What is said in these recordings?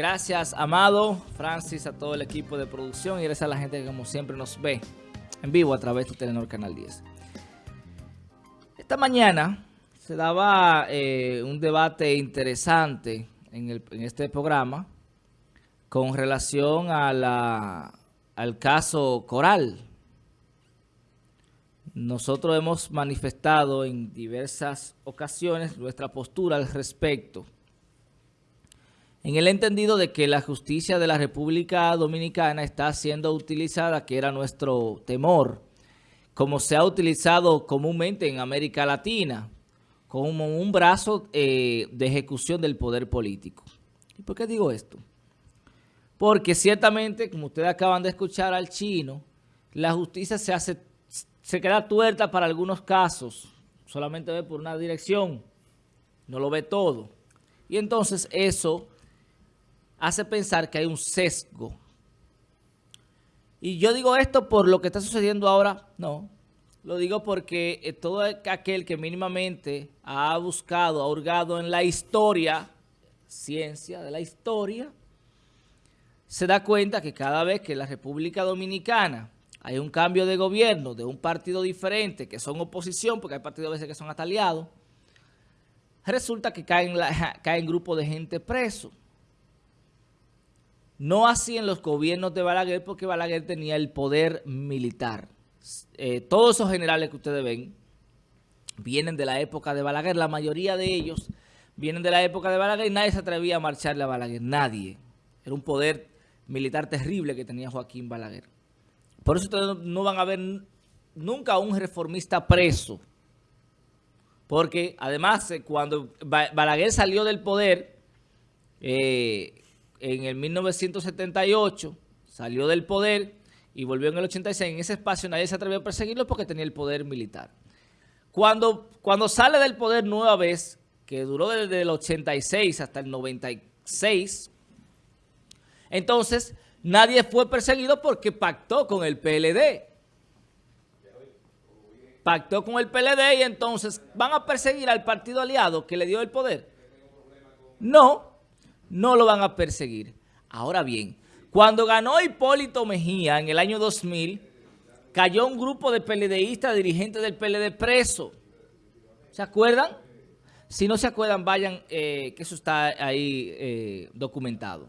Gracias, Amado, Francis, a todo el equipo de producción y gracias a la gente que como siempre nos ve en vivo a través de Telenor Canal 10. Esta mañana se daba eh, un debate interesante en, este programa con relación al caso Coral. Nosotros hemos manifestado en diversas ocasiones nuestra postura al respecto en el entendido de que la justicia de la República Dominicana está siendo utilizada, que era nuestro temor, como se ha utilizado comúnmente en América Latina, como un brazo eh, de ejecución del poder político. ¿Y por qué digo esto? Porque ciertamente, como ustedes acaban de escuchar al chino, la justicia se hace, se queda tuerta para algunos casos, solamente ve por una dirección, no lo ve todo. Y entonces eso hace pensar que hay un sesgo. Y yo digo esto por lo que está sucediendo ahora, no. Lo digo porque eh, todo aquel que mínimamente ha buscado, ha hurgado en la historia, ciencia de la historia, se da cuenta que cada vez que en la República Dominicana hay un cambio de gobierno de un partido diferente, que son oposición, porque hay partidos a veces que son hasta aliados, resulta que caen, caen grupos de gente preso. No así en los gobiernos de Balaguer, porque Balaguer tenía el poder militar. Eh, todos esos generales que ustedes ven vienen de la época de Balaguer. La mayoría de ellos vienen de la época de Balaguer y nadie se atrevía a marcharle a Balaguer. Nadie. Era un poder militar terrible que tenía Joaquín Balaguer. Por eso ustedes no van a ver nunca un reformista preso. Porque además eh, cuando Balaguer salió del poder... Eh, en el 1978 salió del poder y volvió en el 86. En ese espacio nadie se atrevió a perseguirlo porque tenía el poder militar. Cuando, cuando sale del poder nueva vez, que duró desde el 86 hasta el 96, entonces nadie fue perseguido porque pactó con el PLD. Pactó con el PLD y entonces van a perseguir al partido aliado que le dio el poder. No, no lo van a perseguir. Ahora bien, cuando ganó Hipólito Mejía en el año 2000, cayó un grupo de PLDistas, dirigentes del PLD preso. ¿Se acuerdan? Si no se acuerdan, vayan, eh, que eso está ahí eh, documentado.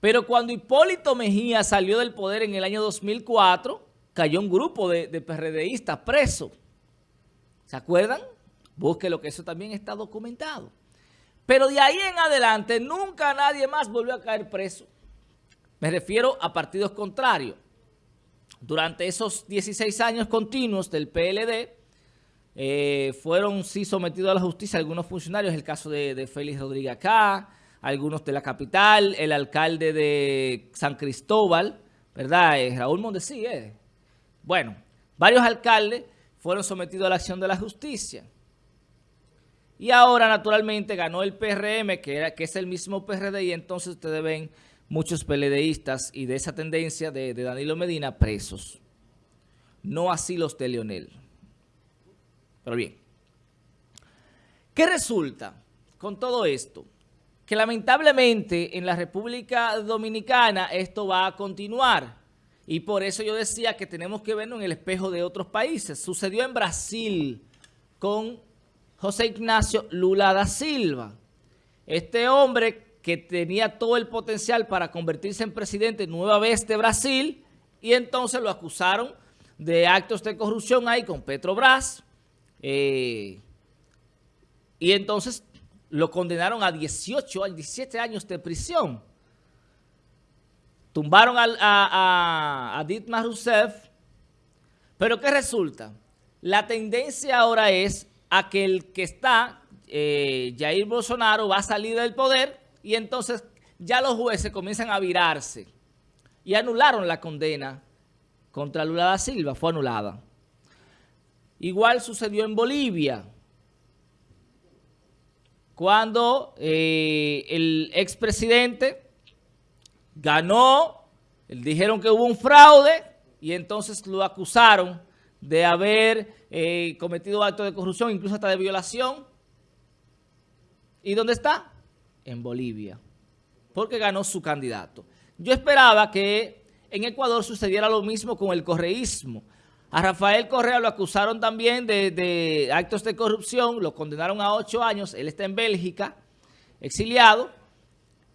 Pero cuando Hipólito Mejía salió del poder en el año 2004, cayó un grupo de, de PRDistas preso. ¿Se acuerdan? lo que eso también está documentado. Pero de ahí en adelante nunca nadie más volvió a caer preso. Me refiero a partidos contrarios. Durante esos 16 años continuos del PLD, eh, fueron sí sometidos a la justicia algunos funcionarios, el caso de, Félix Rodríguez acá, algunos de la capital, el alcalde de San Cristóbal, ¿verdad? Eh, Raúl Mondesí, eh. Bueno, varios alcaldes fueron sometidos a la acción de la justicia. Y ahora, naturalmente, ganó el PRM, que, era, que es el mismo PRD, y entonces ustedes ven muchos PLDistas y de esa tendencia de, Danilo Medina presos. No así los de Leonel. Pero bien. ¿Qué resulta con todo esto? Que lamentablemente en la República Dominicana esto va a continuar. Y por eso yo decía que tenemos que verlo en el espejo de otros países. Sucedió en Brasil con José Ignacio Lula da Silva. Este hombre que tenía todo el potencial para convertirse en presidente nueva vez de Brasil y entonces lo acusaron de actos de corrupción ahí con Petrobras eh, y entonces lo condenaron a 18, a 17 años de prisión. Tumbaron a, a, a Rousseff, pero ¿qué resulta? La tendencia ahora es a que el que está, eh, Jair Bolsonaro, va a salir del poder y entonces ya los jueces comienzan a virarse y anularon la condena contra Lula da Silva, fue anulada. Igual sucedió en Bolivia, cuando eh, el expresidente ganó, dijeron que hubo un fraude y entonces lo acusaron de haber eh, cometido actos de corrupción, incluso hasta de violación. ¿Y dónde está? En Bolivia. porque ganó su candidato. Yo esperaba que en Ecuador sucediera lo mismo con el correísmo. A Rafael Correa lo acusaron también de, actos de corrupción, lo condenaron a ocho años, él está en Bélgica, exiliado,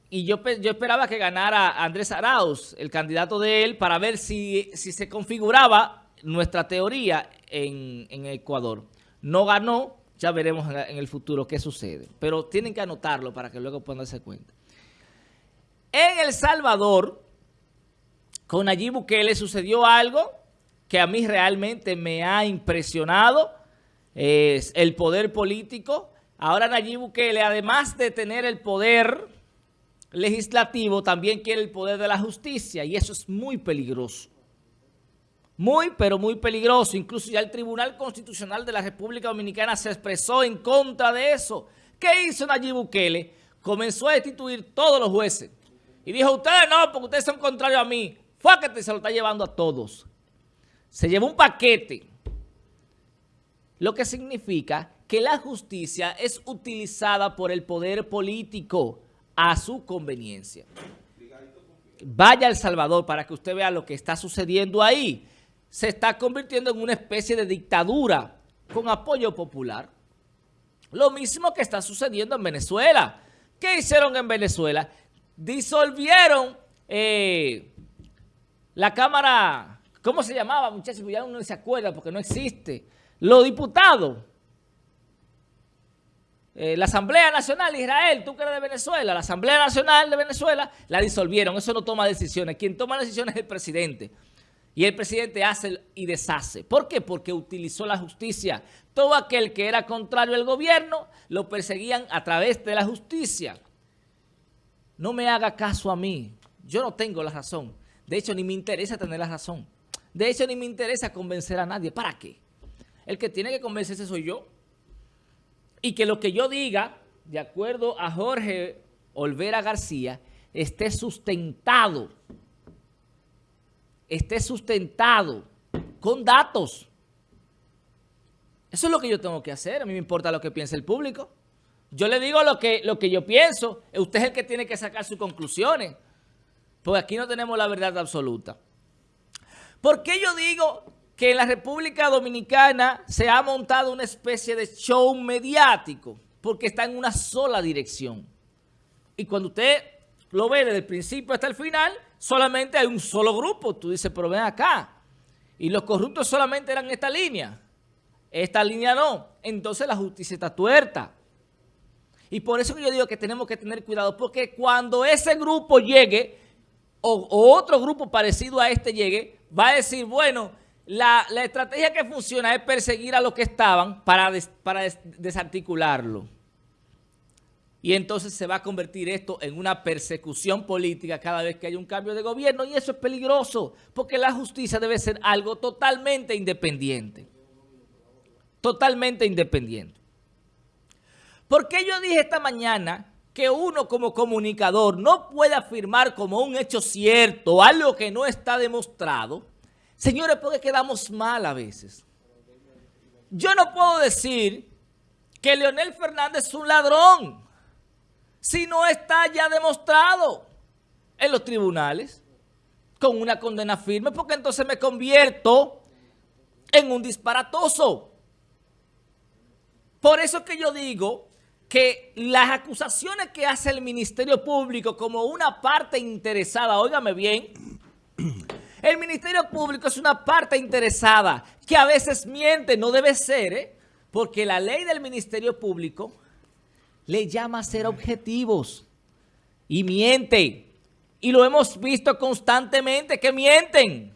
y yo, yo esperaba que ganara Andrés Arauz, el candidato de él, para ver si, si se configuraba nuestra teoría en, en Ecuador. No ganó, ya veremos en el futuro qué sucede. Pero tienen que anotarlo para que luego puedan darse cuenta. En El Salvador, con Nayib Bukele sucedió algo que a mí realmente me ha impresionado. Es el poder político. Ahora Nayib Bukele, además de tener el poder legislativo, también quiere el poder de la justicia. Y eso es muy peligroso. Muy, pero muy peligroso. Incluso ya el Tribunal Constitucional de la República Dominicana se expresó en contra de eso. ¿Qué hizo Nayib Bukele? Comenzó a destituir todos los jueces. Y dijo, ustedes no, porque ustedes son contrarios a mí. Fue se lo está llevando a todos. Se llevó un paquete. Lo que significa que la justicia es utilizada por el poder político a su conveniencia. Vaya El Salvador para que usted vea lo que está sucediendo ahí se está convirtiendo en una especie de dictadura con apoyo popular. Lo mismo que está sucediendo en Venezuela. ¿Qué hicieron en Venezuela? Disolvieron eh, la Cámara, ¿cómo se llamaba, muchachos? Ya uno no se acuerda porque no existe. Los diputados. Eh, la Asamblea Nacional de Israel, tú que eres de Venezuela, la Asamblea Nacional de Venezuela, la disolvieron. Eso no toma decisiones. Quien toma decisiones es el presidente. Y el presidente hace y deshace. ¿Por qué? Porque utilizó la justicia. Todo aquel que era contrario al gobierno lo perseguían a través de la justicia. No me haga caso a mí. Yo no tengo la razón. De hecho, ni me interesa tener la razón. De hecho, ni me interesa convencer a nadie. ¿Para qué? El que tiene que convencerse soy yo. Y que lo que yo diga, de acuerdo a Jorge Olvera García, esté sustentado esté sustentado con datos. Eso es lo que yo tengo que hacer. A mí me importa lo que piense el público. Yo le digo lo que, lo que yo pienso. Usted es el que tiene que sacar sus conclusiones. Porque aquí no tenemos la verdad absoluta. ¿Por qué yo digo que en la República Dominicana se ha montado una especie de show mediático? Porque está en una sola dirección. Y cuando usted lo ve desde el principio hasta el final, solamente hay un solo grupo. Tú dices, pero ven acá. Y los corruptos solamente eran esta línea. Esta línea no. Entonces la justicia está tuerta. Y por eso que yo digo que tenemos que tener cuidado, porque cuando ese grupo llegue, o, otro grupo parecido a este llegue, va a decir, bueno, la, estrategia que funciona es perseguir a los que estaban para, para desarticularlo. Y entonces se va a convertir esto en una persecución política cada vez que hay un cambio de gobierno y eso es peligroso porque la justicia debe ser algo totalmente independiente. Totalmente independiente. ¿Por qué yo dije esta mañana que uno como comunicador no puede afirmar como un hecho cierto algo que no está demostrado? Señores, porque quedamos mal a veces. Yo no puedo decir que Leonel Fernández es un ladrón si no está ya demostrado en los tribunales con una condena firme, porque entonces me convierto en un disparatoso. Por eso que yo digo que las acusaciones que hace el Ministerio Público como una parte interesada, óigame bien, el Ministerio Público es una parte interesada que a veces miente, no debe ser, ¿eh? porque la ley del Ministerio Público le llama a ser objetivos y miente. Y lo hemos visto constantemente que mienten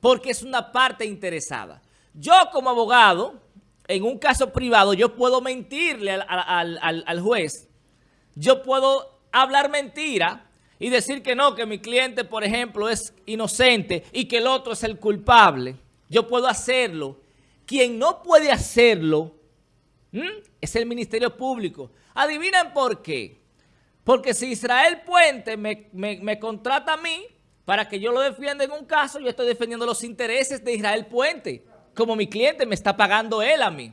porque es una parte interesada. Yo como abogado, en un caso privado, yo puedo mentirle al, al juez. Yo puedo hablar mentira y decir que no, que mi cliente, por ejemplo, es inocente y que el otro es el culpable. Yo puedo hacerlo. Quien no puede hacerlo es el Ministerio Público. ¿Adivinen por qué? Porque si Israel Puente me, contrata a mí para que yo lo defienda en un caso, yo estoy defendiendo los intereses de Israel Puente. Como mi cliente me está pagando él a mí.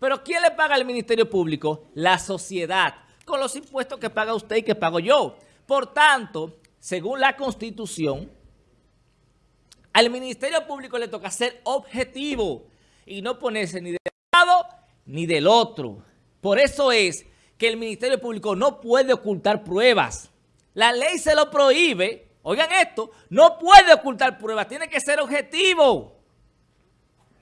Pero ¿quién le paga al Ministerio Público? La sociedad. con los impuestos que paga usted y que pago yo. Por tanto, según la Constitución, al Ministerio Público le toca ser objetivo y no ponerse ni lado ni del otro. Por eso es que el Ministerio Público no puede ocultar pruebas. La ley se lo prohíbe. Oigan esto, no puede ocultar pruebas, tiene que ser objetivo.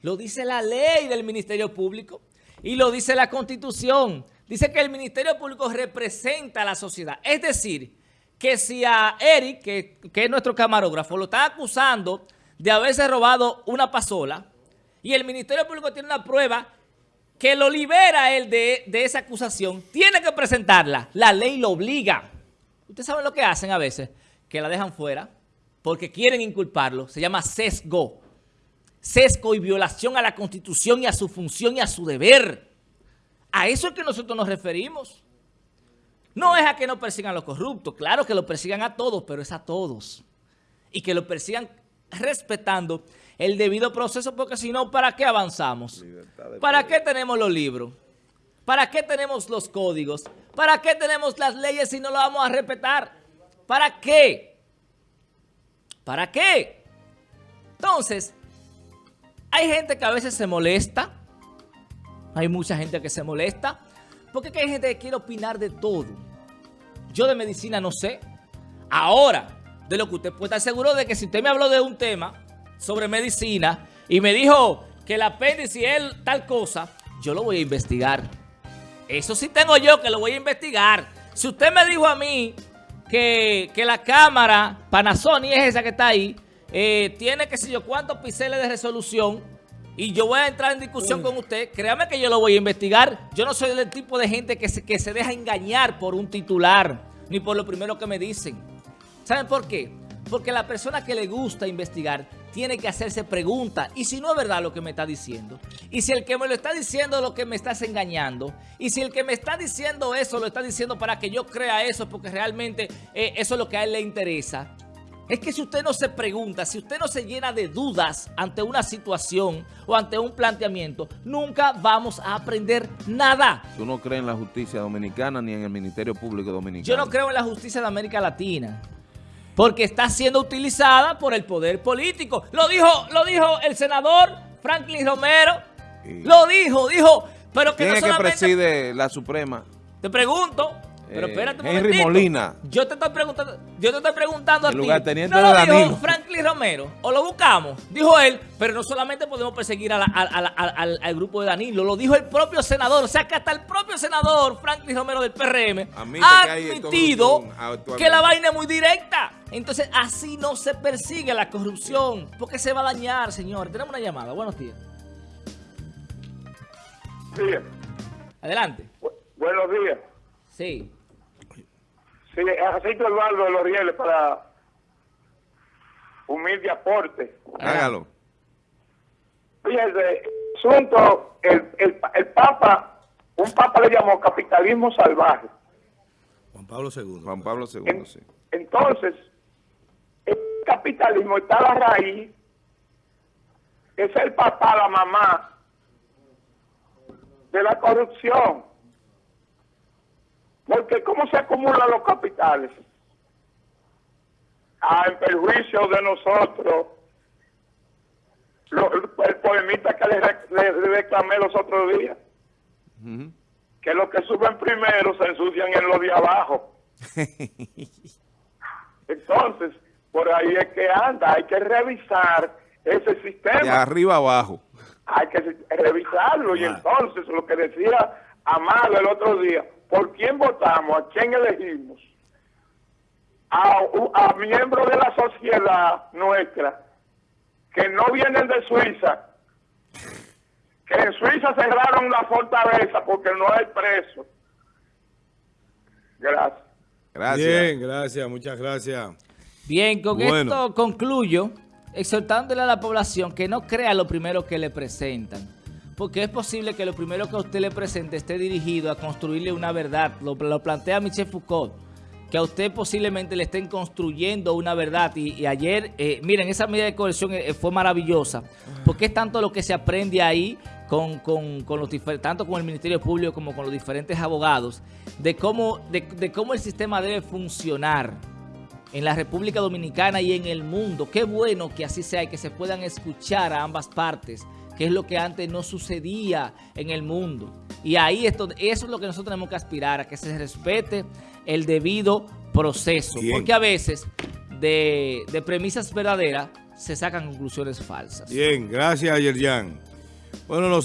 Lo dice la ley del Ministerio Público y lo dice la Constitución. Dice que el Ministerio Público representa a la sociedad. Es decir, que si a Eric, que, es nuestro camarógrafo, lo está acusando de haberse robado una pasola y el Ministerio Público tiene una prueba que lo libera él de, de esa acusación, tiene que presentarla. La ley lo obliga. Ustedes saben lo que hacen a veces, que la dejan fuera porque quieren inculparlo. Se llama sesgo. Sesgo y violación a la Constitución y a su función y a su deber. A eso es que nosotros nos referimos. No es a que no persigan a los corruptos. Claro que lo persigan a todos, pero es a todos. Y que lo persigan respetando el debido proceso, porque si no, ¿para qué avanzamos? ¿Para qué tenemos los libros? ¿Para qué tenemos los códigos? ¿Para qué tenemos las leyes si no lo vamos a respetar? ¿Para qué? ¿Para qué? Entonces, hay gente que a veces se molesta. Hay mucha gente que se molesta. Porque hay gente que quiere opinar de todo. Yo de medicina no sé. Ahora, de lo que usted puede estar seguro de que si usted me habló de un tema sobre medicina y me dijo que el apéndice es tal cosa, yo lo voy a investigar. Eso sí tengo yo que lo voy a investigar. Si usted me dijo a mí que, la cámara Panasonic es esa que está ahí, eh, tiene que sé yo cuántos píxeles de resolución y yo voy a entrar en discusión con usted, créame que yo lo voy a investigar. Yo no soy del tipo de gente que se, que se deja engañar por un titular, ni por lo primero que me dicen. ¿Saben por qué? Porque la persona que le gusta investigar tiene que hacerse preguntas. Y si no es verdad lo que me está diciendo, y si el que me lo está diciendo lo que me estás engañando, y si el que me está diciendo eso lo está diciendo para que yo crea eso, porque realmente eh, eso es lo que a él le interesa, es que si usted no se pregunta, si usted no se llena de dudas ante una situación o ante un planteamiento, nunca vamos a aprender nada. Tú no crees en la justicia dominicana ni en el Ministerio Público Dominicano. Yo no creo en la justicia de América Latina porque está siendo utilizada por el poder político. Lo dijo, lo dijo el senador Franklin Romero. Lo dijo, dijo, pero que ¿Quién es que preside la Suprema? Te pregunto, pero eh, espérate un Henry Molina. Yo te estoy preguntando, yo te estoy preguntando a ti. No lo dijo Franklin Romero, o lo buscamos. Dijo él, pero no solamente podemos perseguir al, grupo de Danilo, lo dijo el propio senador. O sea que hasta el propio senador Franklin Romero del PRM ha admitido que la vaina es muy directa. Entonces así no se persigue la corrupción, porque se va a dañar, señor. Tenemos una llamada. Buenos días. Sí. Adelante. buenos días. Sí. Sí, aceite Eduardo de los Rieles para humilde aporte. Hágalo. Fíjese, asunto, el, el, el Papa, un Papa le llamó capitalismo salvaje. Juan Pablo II. Juan Pablo II, sí. Entonces, el capitalismo está a la raíz, es el papá, la mamá de la corrupción. Porque ¿cómo se acumulan los capitales? Ah, en perjuicio de nosotros. el poemita que le, reclamé los otros días. Que los que suben primero se ensucian en los de abajo. Entonces, por ahí es que anda. Hay que revisar ese sistema. De arriba abajo. Hay que revisarlo. Y entonces, lo que decía Amado el otro día, por quién votamos, a quién elegimos, a, miembros de la sociedad nuestra que no vienen de Suiza, que en Suiza cerraron la fortaleza porque no hay preso. Gracias. Gracias. Bien, gracias, muchas gracias. Bien, con esto concluyo exhortándole a la población que no crea lo primero que le presentan porque es posible que lo primero que a usted le presente esté dirigido a construirle una verdad. Lo, plantea Michel Foucault, que a usted posiblemente le estén construyendo una verdad. Y, ayer, eh, miren, esa medida de coerción eh, fue maravillosa, porque es tanto lo que se aprende ahí con, con- con los tanto con el Ministerio Público como con los diferentes abogados, de cómo, de, de cómo el sistema debe funcionar en la República Dominicana y en el mundo. Qué bueno que así sea y que se puedan escuchar a ambas partes, que es lo que antes no sucedía en el mundo. Y ahí esto, eso es lo que nosotros tenemos que aspirar, a que se respete el debido proceso. Bien. Porque a veces de, de premisas verdaderas se sacan conclusiones falsas. Bien, gracias, Yerjan. Bueno, los